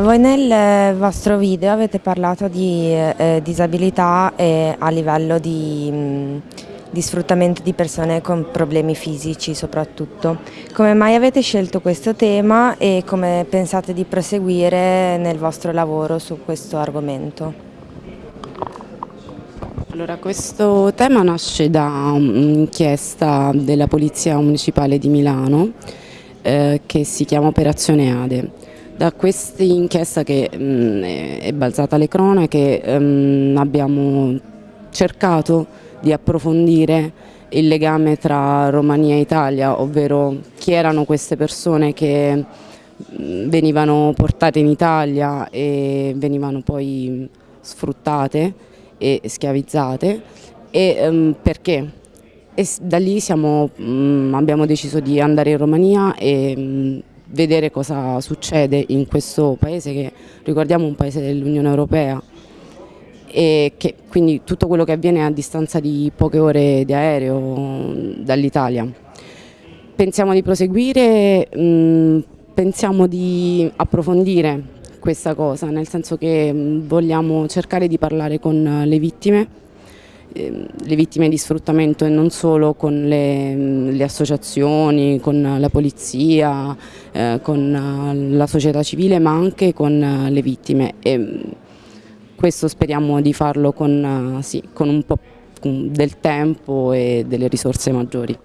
Voi nel vostro video avete parlato di eh, disabilità e a livello di, mh, di, sfruttamento di persone con problemi fisici soprattutto. Come mai avete scelto questo tema e come pensate di proseguire nel vostro lavoro su questo argomento? Allora, questo tema nasce da un'inchiesta della Polizia Municipale di Milano eh, che si chiama Operazione Ade da questa inchiesta che mh, mm, è balzata alle cronache mh, mm, abbiamo cercato di approfondire il legame tra Romania e Italia, ovvero chi erano queste persone che mm, venivano portate in Italia e venivano poi sfruttate e schiavizzate e perché. E da lì siamo, abbiamo deciso di andare in Romania e vedere cosa succede in questo paese che ricordiamo un paese dell'Unione Europea e che quindi tutto quello che avviene a distanza di poche ore di aereo dall'Italia. Pensiamo di proseguire, mh, pensiamo di approfondire questa cosa, nel senso che vogliamo cercare di parlare con le vittime le vittime di sfruttamento e non solo con le, le associazioni, con la polizia, eh, con eh, la società civile ma anche con eh, le vittime e mm, questo speriamo di farlo con, sì, con un po' del tempo e delle risorse maggiori.